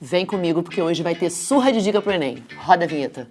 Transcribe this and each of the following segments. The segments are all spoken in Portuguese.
Vem comigo porque hoje vai ter surra de dica pro Enem. Roda a vinheta.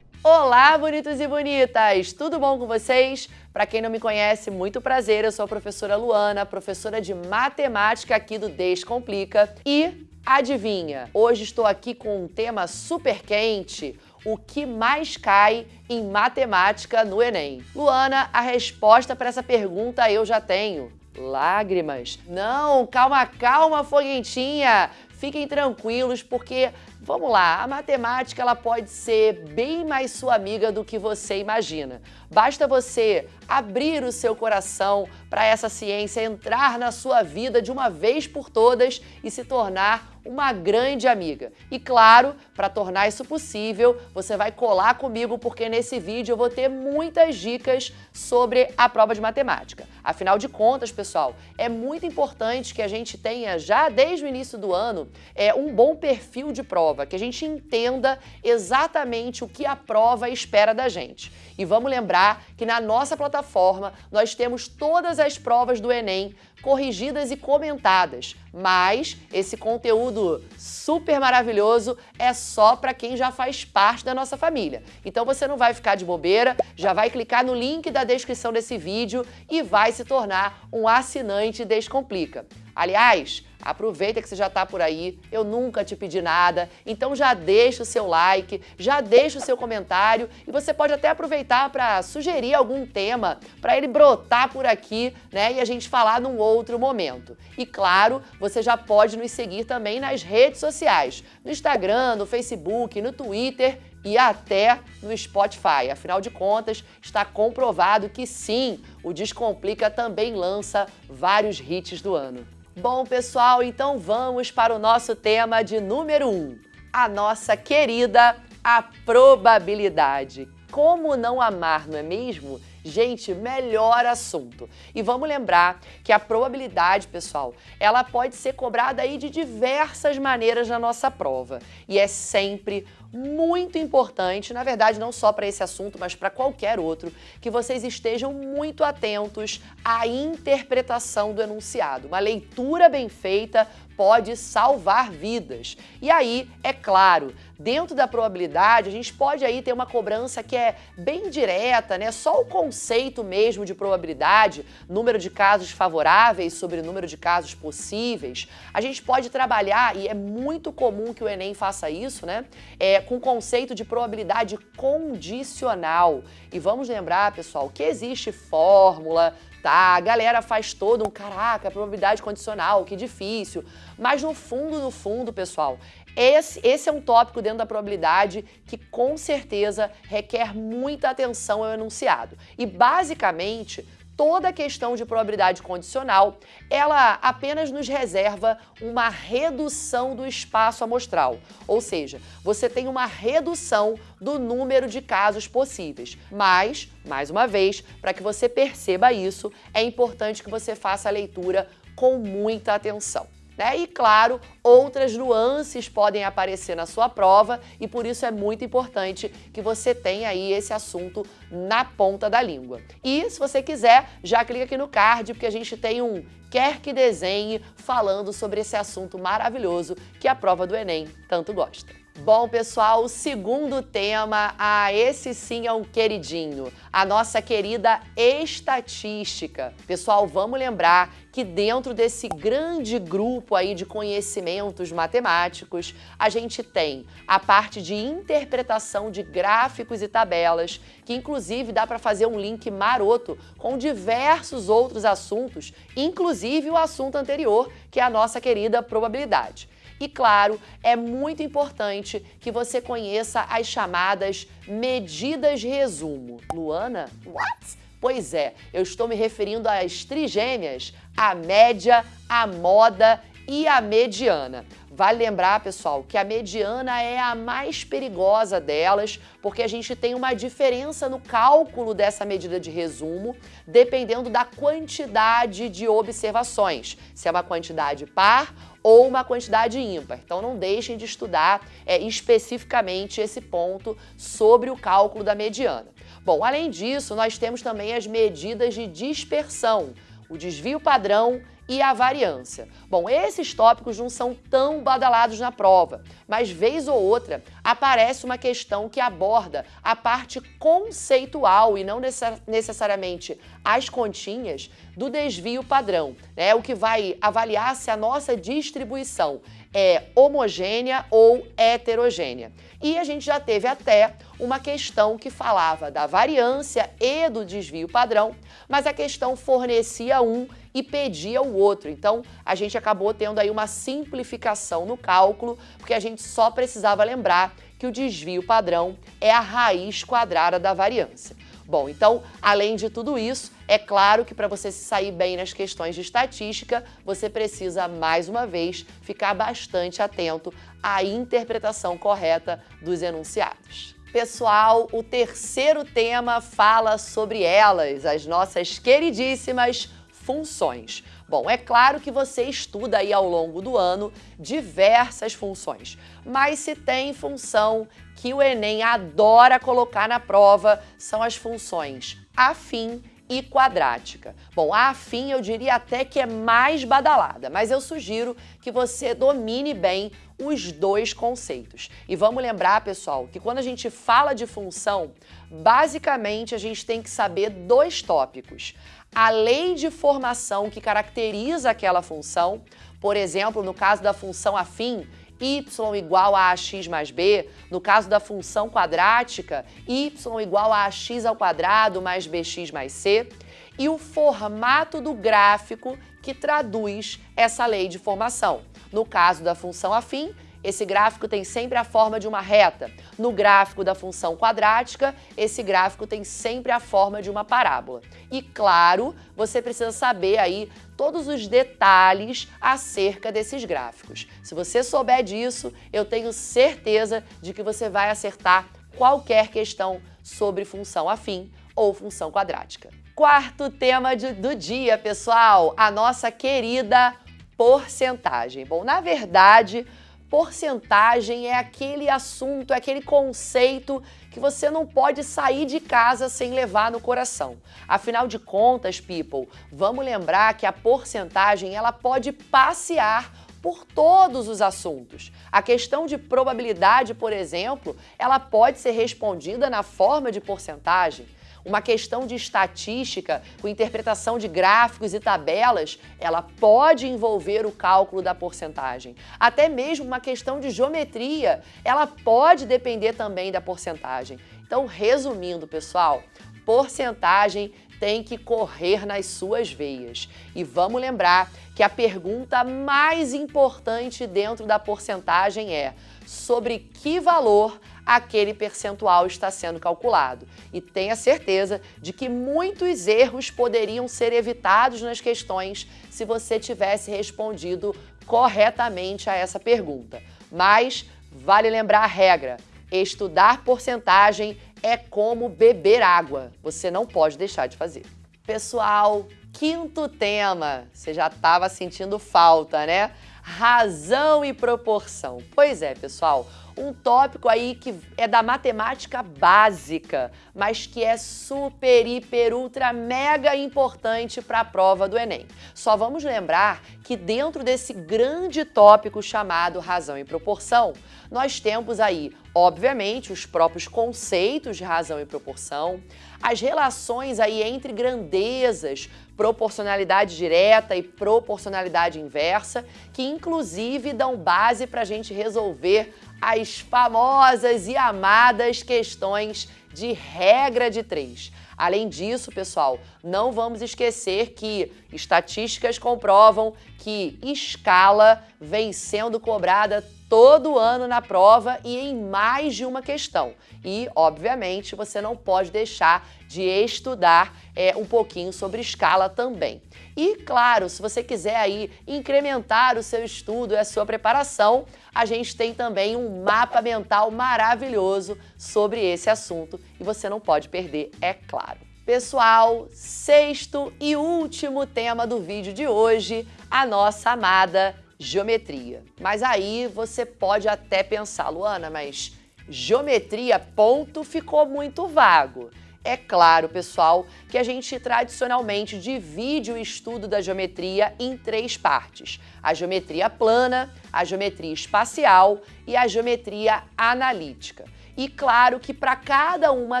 Olá, bonitos e bonitas! Tudo bom com vocês? Para quem não me conhece, muito prazer, eu sou a professora Luana, professora de matemática aqui do Descomplica. E adivinha, hoje estou aqui com um tema super quente, o que mais cai em matemática no Enem? Luana, a resposta para essa pergunta eu já tenho. Lágrimas. Não, calma, calma, foguentinha. Fiquem tranquilos, porque Vamos lá, a matemática ela pode ser bem mais sua amiga do que você imagina. Basta você abrir o seu coração para essa ciência entrar na sua vida de uma vez por todas e se tornar uma grande amiga. E claro, para tornar isso possível, você vai colar comigo porque nesse vídeo eu vou ter muitas dicas sobre a prova de matemática. Afinal de contas, pessoal, é muito importante que a gente tenha já desde o início do ano é, um bom perfil de prova, que a gente entenda exatamente o que a prova espera da gente. E vamos lembrar que na nossa plataforma nós temos todas as provas do Enem corrigidas e comentadas, mas esse conteúdo super maravilhoso é só para quem já faz parte da nossa família. Então você não vai ficar de bobeira, já vai clicar no link da descrição desse vídeo e vai se tornar um assinante Descomplica. Aliás, Aproveita que você já está por aí, eu nunca te pedi nada, então já deixa o seu like, já deixa o seu comentário e você pode até aproveitar para sugerir algum tema para ele brotar por aqui, né, e a gente falar num outro momento. E claro, você já pode nos seguir também nas redes sociais, no Instagram, no Facebook, no Twitter e até no Spotify. Afinal de contas, está comprovado que sim, o Descomplica também lança vários hits do ano. Bom, pessoal, então vamos para o nosso tema de número 1, um, a nossa querida a probabilidade. Como não amar, não é mesmo? Gente, melhor assunto. E vamos lembrar que a probabilidade, pessoal, ela pode ser cobrada aí de diversas maneiras na nossa prova. E é sempre muito importante, na verdade não só para esse assunto, mas para qualquer outro, que vocês estejam muito atentos à interpretação do enunciado. Uma leitura bem feita pode salvar vidas. E aí, é claro, dentro da probabilidade, a gente pode aí ter uma cobrança que é bem direta, né? Só o conceito mesmo de probabilidade, número de casos favoráveis sobre número de casos possíveis. A gente pode trabalhar, e é muito comum que o Enem faça isso, né? É, com o conceito de probabilidade condicional. E vamos lembrar, pessoal, que existe fórmula, tá? A galera faz todo um, caraca, probabilidade condicional, que difícil. Mas no fundo, no fundo, pessoal, esse, esse é um tópico dentro da probabilidade que com certeza requer muita atenção ao enunciado. E basicamente, toda a questão de probabilidade condicional, ela apenas nos reserva uma redução do espaço amostral, ou seja, você tem uma redução do número de casos possíveis. Mas, mais uma vez, para que você perceba isso, é importante que você faça a leitura com muita atenção. Né? E claro, outras nuances podem aparecer na sua prova e por isso é muito importante que você tenha aí esse assunto na ponta da língua. E se você quiser, já clica aqui no card porque a gente tem um quer que desenhe falando sobre esse assunto maravilhoso que a prova do Enem tanto gosta. Bom, pessoal, o segundo tema, ah, esse sim é um queridinho, a nossa querida estatística. Pessoal, vamos lembrar que dentro desse grande grupo aí de conhecimentos matemáticos, a gente tem a parte de interpretação de gráficos e tabelas, que inclusive dá para fazer um link maroto com diversos outros assuntos, inclusive o assunto anterior, que é a nossa querida probabilidade. E claro, é muito importante que você conheça as chamadas medidas de resumo. Luana? What? Pois é, eu estou me referindo às trigêmeas, a média, a moda e a mediana. Vale lembrar, pessoal, que a mediana é a mais perigosa delas, porque a gente tem uma diferença no cálculo dessa medida de resumo, dependendo da quantidade de observações, se é uma quantidade par ou uma quantidade ímpar. Então não deixem de estudar é, especificamente esse ponto sobre o cálculo da mediana. Bom, além disso, nós temos também as medidas de dispersão, o desvio padrão e a variância. Bom, esses tópicos não são tão badalados na prova, mas vez ou outra aparece uma questão que aborda a parte conceitual e não necessariamente as continhas do desvio padrão, né? O que vai avaliar se a nossa distribuição é homogênea ou heterogênea. E a gente já teve até uma questão que falava da variância e do desvio padrão, mas a questão fornecia um e pedia o outro. Então, a gente acabou tendo aí uma simplificação no cálculo, porque a gente só precisava lembrar que o desvio padrão é a raiz quadrada da variância. Bom, então, além de tudo isso, é claro que para você se sair bem nas questões de estatística, você precisa, mais uma vez, ficar bastante atento à interpretação correta dos enunciados. Pessoal, o terceiro tema fala sobre elas, as nossas queridíssimas funções. Bom, é claro que você estuda aí ao longo do ano diversas funções, mas se tem função que o Enem adora colocar na prova, são as funções afim e quadrática. Bom, a afim eu diria até que é mais badalada, mas eu sugiro que você domine bem os dois conceitos. E vamos lembrar, pessoal, que quando a gente fala de função, basicamente a gente tem que saber dois tópicos. A lei de formação que caracteriza aquela função, por exemplo, no caso da função afim, y igual a ax mais b, no caso da função quadrática, y igual a ax ao quadrado mais bx mais c, e o formato do gráfico que traduz essa lei de formação. No caso da função afim, esse gráfico tem sempre a forma de uma reta. No gráfico da função quadrática, esse gráfico tem sempre a forma de uma parábola. E claro, você precisa saber aí todos os detalhes acerca desses gráficos. Se você souber disso, eu tenho certeza de que você vai acertar qualquer questão sobre função afim ou função quadrática. Quarto tema de, do dia, pessoal, a nossa querida porcentagem. Bom, na verdade, porcentagem é aquele assunto, é aquele conceito que você não pode sair de casa sem levar no coração. Afinal de contas, people, vamos lembrar que a porcentagem ela pode passear por todos os assuntos. A questão de probabilidade, por exemplo, ela pode ser respondida na forma de porcentagem. Uma questão de estatística, com interpretação de gráficos e tabelas, ela pode envolver o cálculo da porcentagem. Até mesmo uma questão de geometria, ela pode depender também da porcentagem. Então, resumindo, pessoal, porcentagem tem que correr nas suas veias. E vamos lembrar que a pergunta mais importante dentro da porcentagem é sobre que valor aquele percentual está sendo calculado. E tenha certeza de que muitos erros poderiam ser evitados nas questões se você tivesse respondido corretamente a essa pergunta. Mas vale lembrar a regra, estudar porcentagem é como beber água, você não pode deixar de fazer. Pessoal, quinto tema, você já estava sentindo falta, né? Razão e proporção. Pois é, pessoal, um tópico aí que é da matemática básica, mas que é super, hiper, ultra, mega importante para a prova do Enem. Só vamos lembrar que dentro desse grande tópico chamado razão e proporção, nós temos aí, obviamente, os próprios conceitos de razão e proporção, as relações aí entre grandezas, proporcionalidade direta e proporcionalidade inversa, que inclusive dão base para a gente resolver as famosas e amadas questões de regra de três. Além disso, pessoal, não vamos esquecer que estatísticas comprovam que escala vem sendo cobrada todo ano na prova e em mais de uma questão. E, obviamente, você não pode deixar de estudar é, um pouquinho sobre escala também. E, claro, se você quiser aí incrementar o seu estudo e a sua preparação, a gente tem também um mapa mental maravilhoso sobre esse assunto e você não pode perder, é claro. Pessoal, sexto e último tema do vídeo de hoje, a nossa amada geometria. Mas aí você pode até pensar, Luana, mas geometria ponto ficou muito vago. É claro, pessoal, que a gente tradicionalmente divide o estudo da geometria em três partes: a geometria plana, a geometria espacial e a geometria analítica. E claro que para cada uma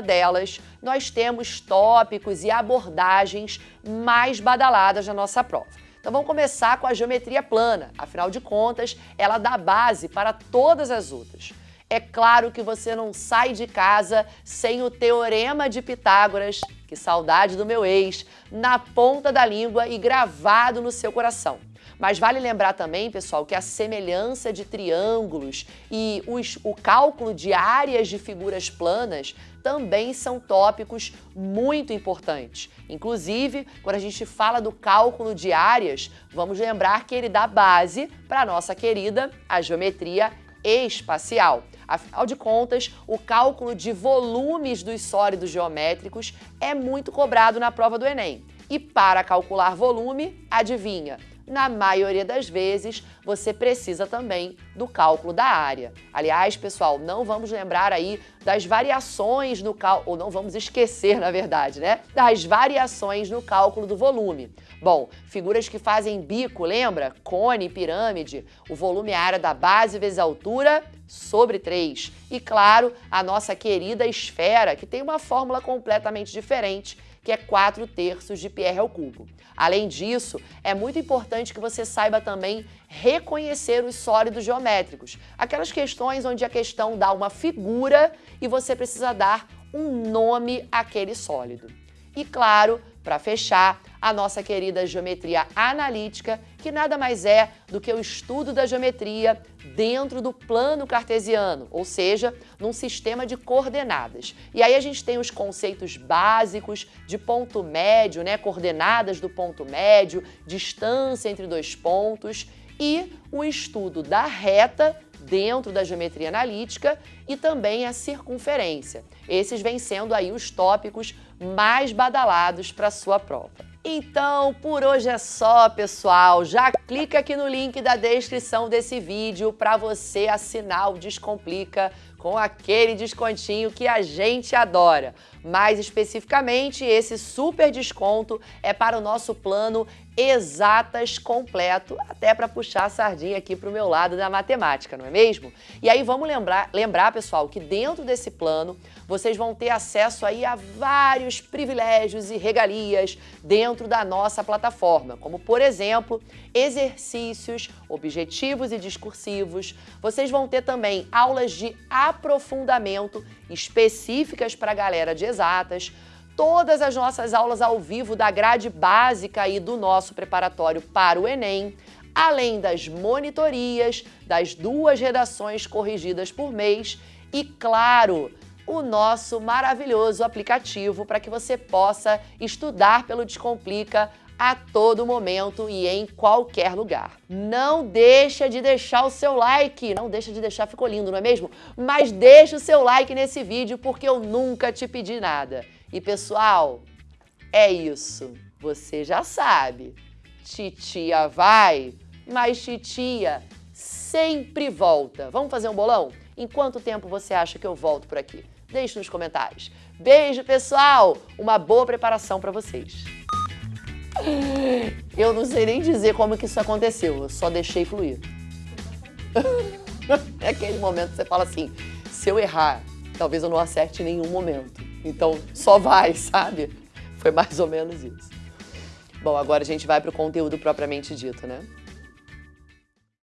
delas nós temos tópicos e abordagens mais badaladas na nossa prova. Então vamos começar com a geometria plana, afinal de contas, ela dá base para todas as outras. É claro que você não sai de casa sem o teorema de Pitágoras, que saudade do meu ex, na ponta da língua e gravado no seu coração. Mas vale lembrar também, pessoal, que a semelhança de triângulos e os, o cálculo de áreas de figuras planas também são tópicos muito importantes. Inclusive, quando a gente fala do cálculo de áreas, vamos lembrar que ele dá base para a nossa querida a geometria espacial. Afinal de contas, o cálculo de volumes dos sólidos geométricos é muito cobrado na prova do Enem. E para calcular volume, adivinha? Na maioria das vezes, você precisa também do cálculo da área. Aliás, pessoal, não vamos lembrar aí das variações no cálculo, ou não vamos esquecer, na verdade, né? Das variações no cálculo do volume. Bom, figuras que fazem bico, lembra? Cone, pirâmide, o volume é a área da base vezes a altura sobre 3. E claro, a nossa querida esfera, que tem uma fórmula completamente diferente, que é 4 terços de Pierre ao cubo. Além disso, é muito importante que você saiba também reconhecer os sólidos geométricos, aquelas questões onde a questão dá uma figura e você precisa dar um nome àquele sólido. E claro, para fechar, a nossa querida geometria analítica, que nada mais é do que o estudo da geometria dentro do plano cartesiano, ou seja, num sistema de coordenadas. E aí a gente tem os conceitos básicos de ponto médio, né, coordenadas do ponto médio, distância entre dois pontos e o estudo da reta dentro da geometria analítica e também a circunferência. Esses vêm sendo aí os tópicos mais badalados para sua prova. Então, por hoje é só, pessoal. Já clica aqui no link da descrição desse vídeo para você assinar o Descomplica com aquele descontinho que a gente adora. Mais especificamente, esse super desconto é para o nosso plano exatas completo, até para puxar a sardinha aqui para o meu lado da matemática, não é mesmo? E aí vamos lembrar, lembrar, pessoal, que dentro desse plano vocês vão ter acesso aí a vários privilégios e regalias dentro da nossa plataforma, como por exemplo, exercícios, objetivos e discursivos. Vocês vão ter também aulas de aprofundamento específicas para a galera de exatas, todas as nossas aulas ao vivo da grade básica e do nosso preparatório para o Enem, além das monitorias, das duas redações corrigidas por mês e, claro, o nosso maravilhoso aplicativo para que você possa estudar pelo Descomplica a todo momento e em qualquer lugar. Não deixa de deixar o seu like, não deixa de deixar, ficou lindo, não é mesmo? Mas deixa o seu like nesse vídeo porque eu nunca te pedi nada. E pessoal, é isso. Você já sabe. Titia vai, mas titia sempre volta. Vamos fazer um bolão? Em quanto tempo você acha que eu volto por aqui? Deixe nos comentários. Beijo, pessoal! Uma boa preparação para vocês. Eu não sei nem dizer como que isso aconteceu, eu só deixei fluir. É aquele momento que você fala assim, se eu errar, talvez eu não acerte em nenhum momento. Então, só vai, sabe? Foi mais ou menos isso. Bom, agora a gente vai para o conteúdo propriamente dito, né?